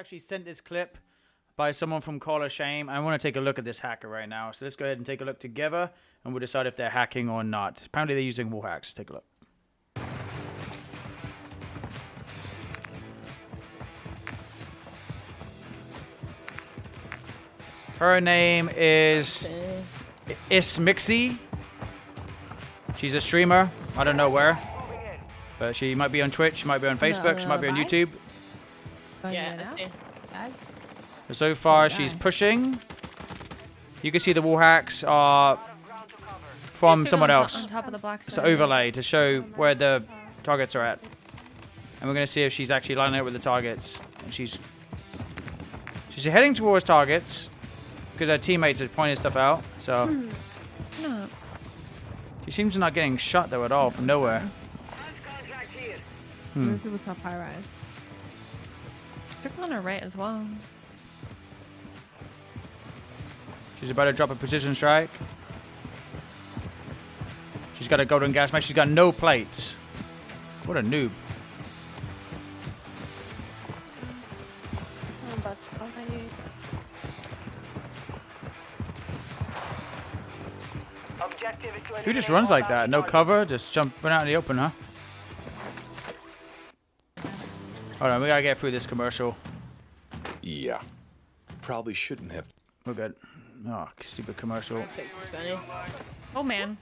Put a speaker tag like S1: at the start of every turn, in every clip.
S1: actually sent this clip by someone from Call of Shame. I want to take a look at this hacker right now. So let's go ahead and take a look together, and we'll decide if they're hacking or not. Apparently, they're using wall hacks. Let's take a look. Her name is Ismixi. She's a streamer. I don't know where. But she might be on Twitch, she might be on Facebook, she might be on. YouTube.
S2: Going
S3: Yeah, I see.
S2: out.
S1: So, so far,
S2: Oh,
S1: she's pushing. You can see the wall hacks are from someone else.
S4: On top of the black
S1: It's an overlay to show where the targets are at. And we're going to see if she's actually lining up with the targets. And she's she's heading towards targets because her teammates are pointing stuff out. So
S4: No.
S1: she seems not getting shot though at all from nowhere. Hmm.
S2: Other people's top high rise.
S4: People on her right as well.
S1: She's about to drop a precision strike. She's got a golden gas mask. She's got no plates. What a noob. Who just runs like that? No cover? Just jumping out in the open, huh? Hold on, we gotta get through this commercial.
S5: Yeah. Probably shouldn't have.
S1: We're good. Oh, stupid commercial.
S3: Take this Benny.
S4: Oh man.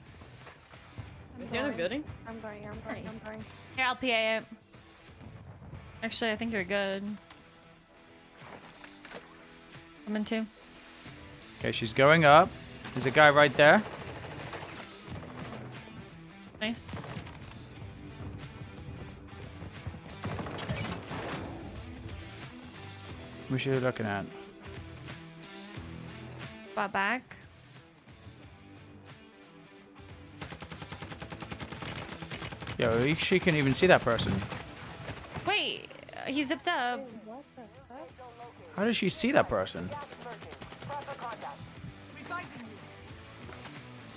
S3: Is he in a building?
S6: I'm going, I'm going, I'm going.
S4: Here, I'll PA it. Actually, I think you're good. I'm in two.
S1: Okay, she's going up. There's a guy right there.
S4: Nice.
S1: What are you looking at?
S4: Bought back.
S1: Yo, he- she can even see that person.
S4: Wait, uh, he zipped up.
S1: How does she see that person?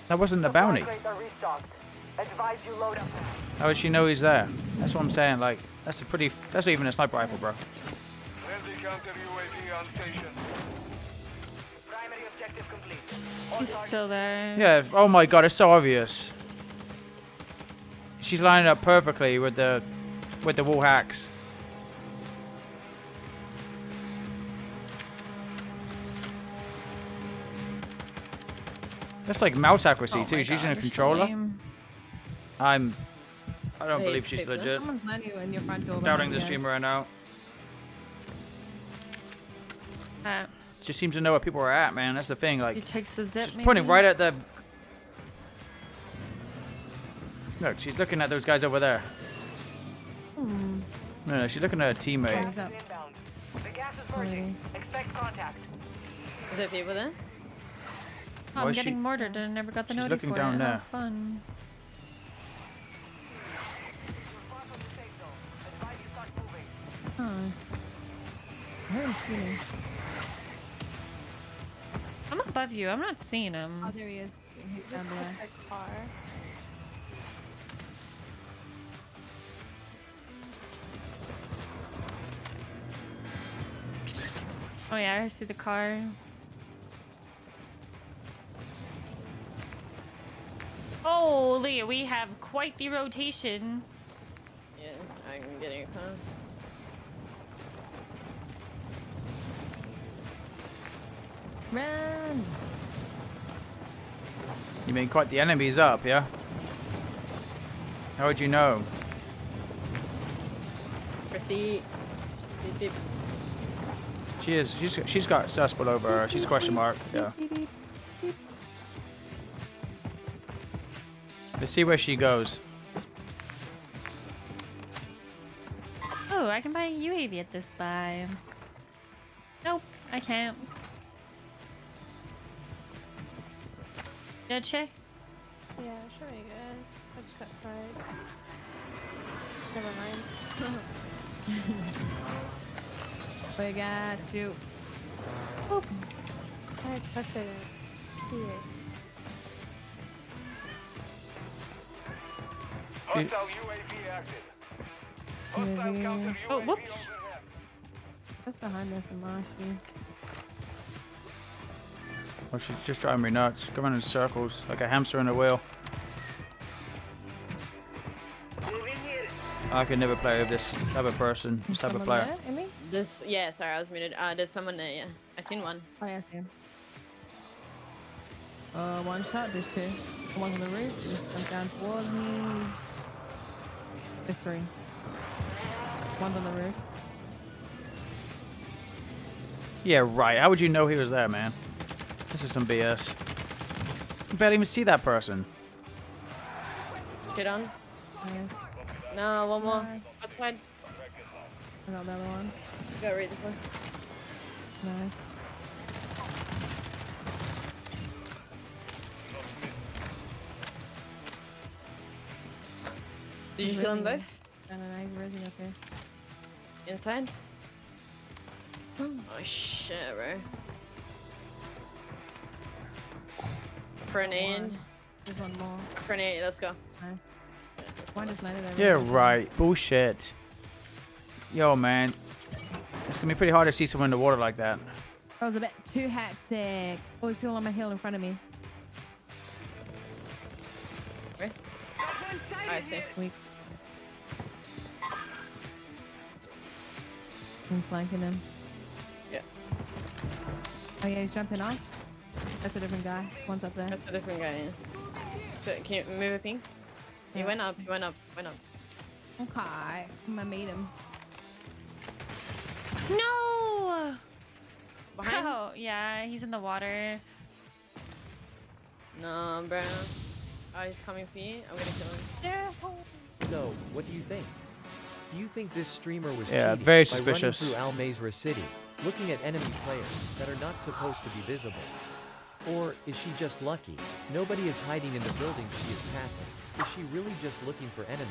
S1: That wasn't a bounty. How would she know he's there? That's what I'm saying. Like, that's a pretty. That's not even a sniper rifle, bro.
S7: Friendly counter UAV on station. Primary objective complete.
S4: He's still there.
S1: Yeah. Oh my god, it's so obvious. She's lining up perfectly with the, with the wall hacks. That's like mouse accuracy
S4: Oh
S1: too.
S4: my
S1: She's using a
S4: God, you're so
S1: controller.
S4: lame.
S1: I'm. I don't
S3: Hey,
S1: believe she's legit.
S2: Someone's letting in your front door.
S1: Doubting the
S2: you guys.
S1: streamer right now.
S4: Uh,
S1: Just seems to know where people are at, man. That's the thing.
S4: he
S1: Like,
S4: takes the zip.
S1: she's
S4: maybe?
S1: pointing right at the. Look, she's looking at those guys over there.
S4: Hmm.
S1: No, no, she's looking at her teammate.
S2: He's up.
S7: The gas is
S2: Maybe.
S7: merging. Expect contact.
S3: Is there people there?
S4: Oh, I'm
S1: is she-
S4: getting mortared and I never got the
S1: She's looking
S4: for
S1: down
S4: it.
S1: there.
S4: How fun.
S2: Huh. I heard him shooting.
S4: I'm above you. I'm not seeing him.
S2: Oh, there he is. He's down there.
S6: A car.
S4: Oh yeah, I see the car. Holy, we have quite the rotation.
S3: Yeah, I'm getting a
S2: Run!
S1: You mean quite the enemies up, yeah? How would you know?
S3: Proceed. Beep, beep.
S1: She is. She's. She's got suspect over her. She's question mark. Yeah. Let's see where she goes.
S4: Oh, I can buy a UAV at this buy. Nope, I can't. Good check.
S6: Yeah, sure be good. I just got sniped. Never mind.
S2: We got you.
S6: I expected it. Here.
S7: Hostile UAV active. Hostile
S2: UAV.
S4: Oh, whoops.
S7: overhead.
S2: Just behind us and marshy.
S1: Oh, she's just driving me nuts. Going in circles like a hamster in a wheel. I could never play with this type of person, this type of
S2: Someone
S1: player.
S2: there, Emmy?
S3: This, yeah, sorry, I was muted. Uh, there's someone there, yeah. I seen one.
S2: Oh, yeah, I see him. Uh, one shot, this two. One's on the roof, just jumped down towards me. There's three. One's on the roof.
S1: Yeah, right. How would you know he was there, man? This is some BS. You barely even see that person.
S3: Get on.
S2: Nice.
S3: No, one more.
S2: Nice.
S3: Outside.
S2: I got the other one.
S3: Go read the one.
S2: Nice.
S3: Did you
S2: He's
S3: kill them
S2: raising
S3: both?
S2: No, no, no, he's raising up here.
S3: Inside? Oh shit, bro. Grenade.
S2: There's one more.
S3: Grenade, let's go.
S2: Nice. One just landed over
S1: Yeah, right. Bullshit. Yo, man. It's gonna be pretty hard to see someone in the water like that.
S2: That was a bit too hectic. Oh, there's people on my hill in front of me.
S3: Where? I see.
S2: Weak. I'm flanking him.
S3: Yeah.
S2: Oh yeah, he's jumping off. That's a different guy. One's up there.
S3: That's a different guy, yeah. So, can you move it, ping? He
S2: Yeah.
S3: went up, he went up, went up.
S2: Okay. I'm gonna meet him.
S4: No!
S3: Behind?
S4: Oh, yeah, he's in the water.
S3: No, bro. Oh, he's coming for you. I'm gonna kill him.
S8: So, what do you think? Do you think this streamer was
S1: Yeah,
S8: cheating
S1: very
S8: by
S1: suspicious.
S8: running through Al Mazrah City, looking at enemy players that are not supposed to be visible? Or is she just lucky? Nobody is hiding in the buildings she is passing. Is she really just looking for enemies?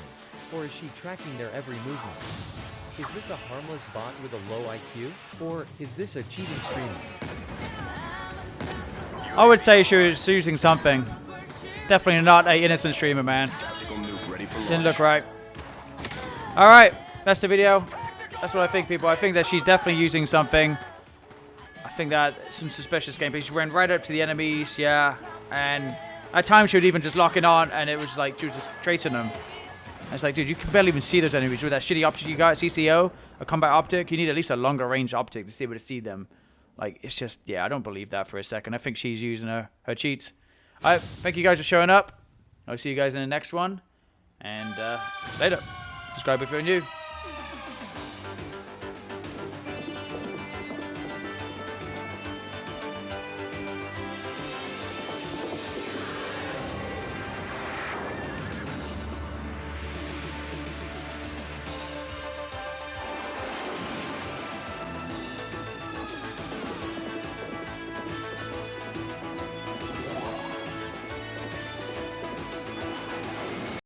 S8: Or is she tracking their every movement? Is this a harmless bot with a low IQ? Or is this a cheating streamer?
S1: I would say she was using something. Definitely not a innocent streamer, man. Didn't look right. All right, that's the video. That's what I think, people. I think that she's definitely using something. I think that some suspicious gameplay. She ran right up to the enemies, yeah, and at times she would even just lock it on, and it was like she was just tracing them. And it's like, dude, you can barely even see those enemies with that shitty optic you got, CCO, a combat optic. You need at least a longer range optic to be able to see them. Like, it's just, yeah, I don't believe that for a second. I think she's using her, her cheats. Right, thank you guys for showing up. I'll see you guys in the next one. And uh, later. Subscribe if you're new.